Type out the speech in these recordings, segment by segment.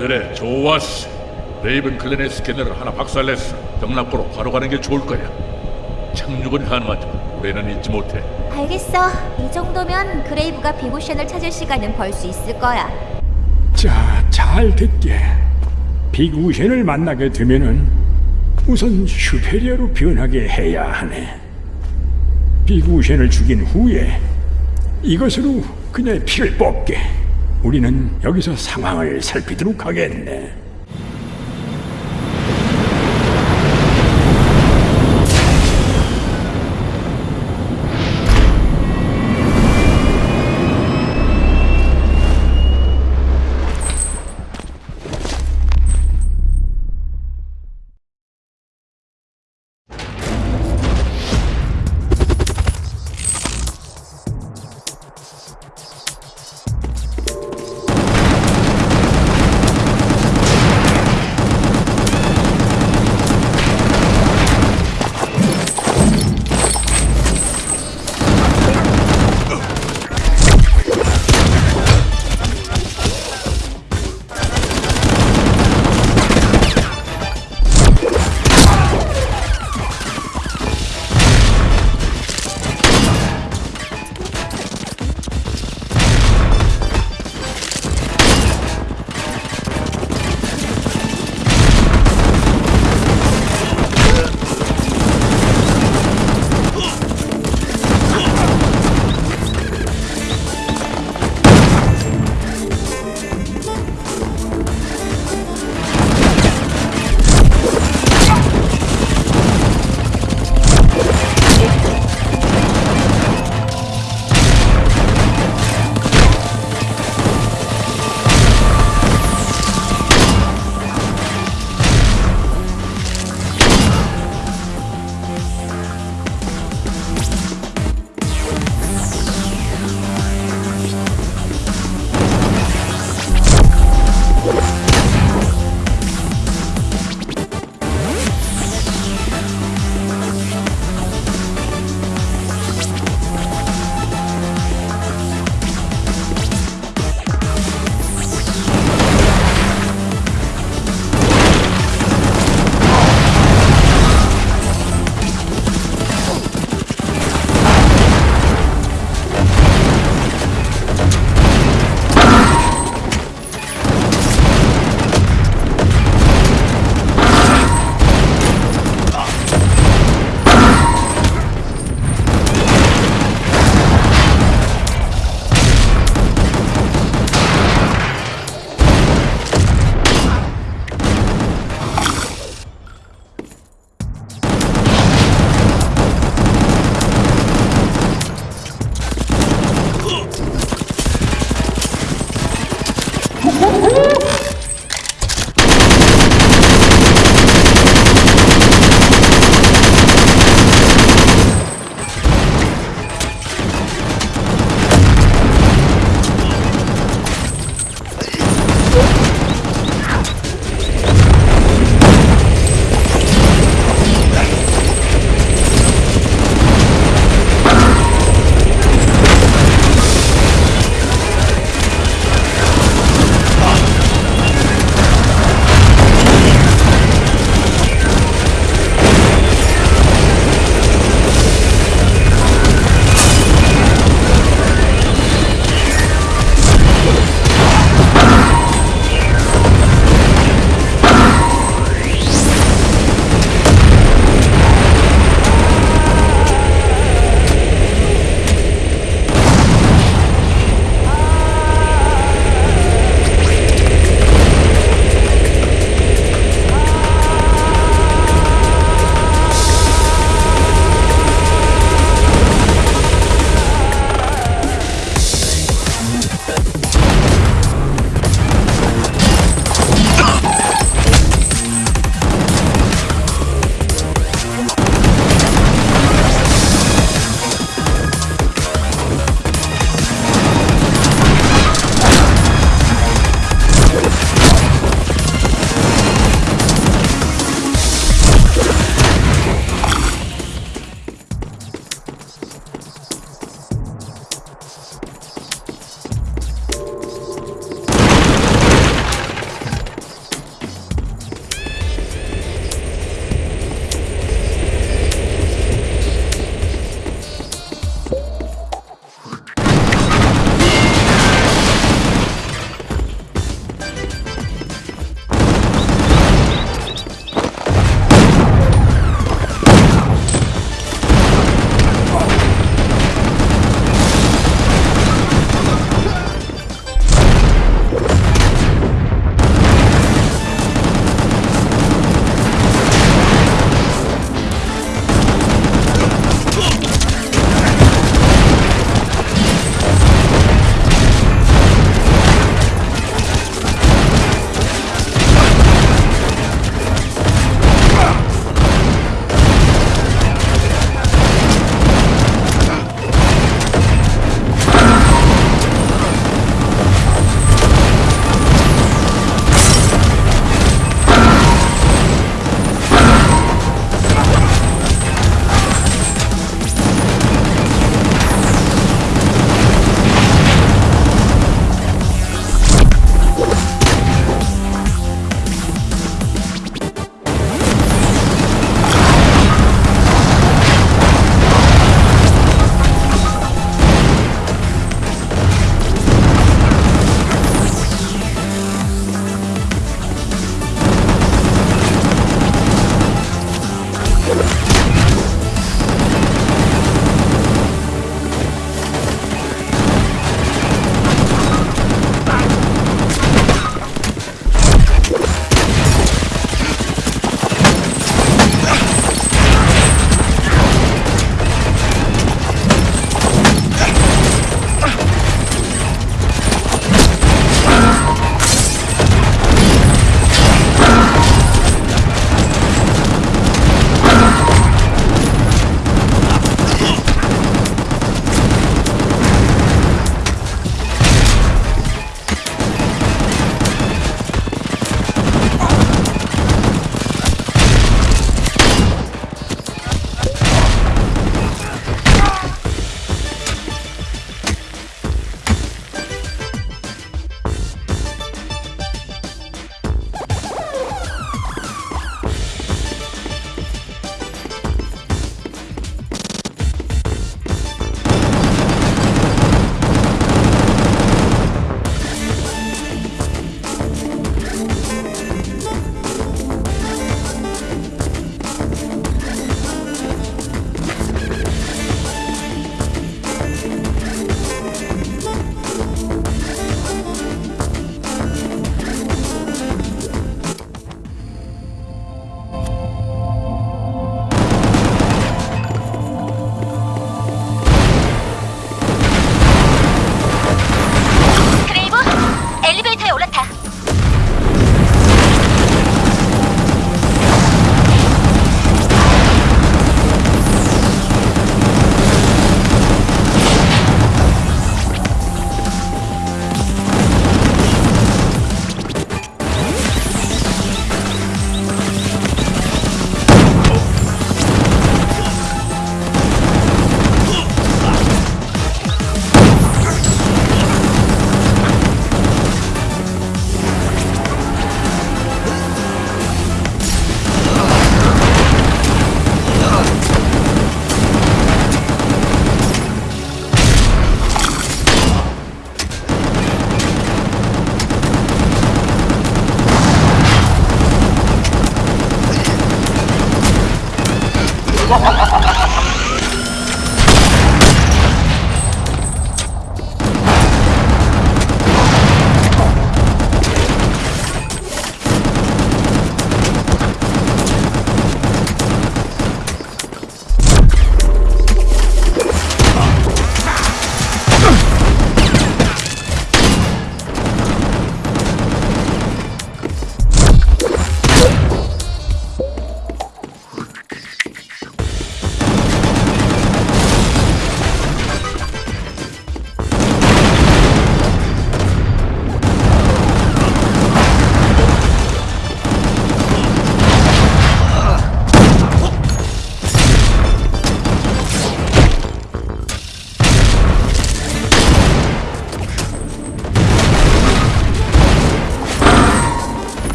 그래 좋았어 레이븐 클랜의 스캐너를 하나 박살냈어 병락고로 바로 가는 게 좋을 거야 착륙은 가능하지만 우리는 잊지 못해 알겠어. 이 정도면 그레이브가 비보션을 찾을 시간은 벌 수 있을 거야. 자, 잘 듣게. 빅우션을 만나게 되면은 우선 슈페리어로 변하게 해야 하네. 빅우션을 죽인 후에 이것으로 그녀의 피를 뽑게. 우리는 여기서 상황을 살피도록 하겠네.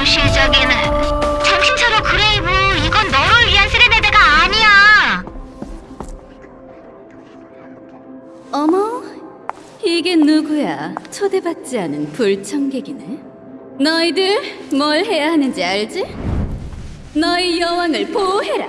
도시적이네. 정신차려 그레이브. 이건 너를 위한 세레네데가 아니야. 어머, 이게 누구야? 초대받지 않은 불청객이네. 너희들 뭘 해야 하는지 알지? 너희 여왕을 보호해라.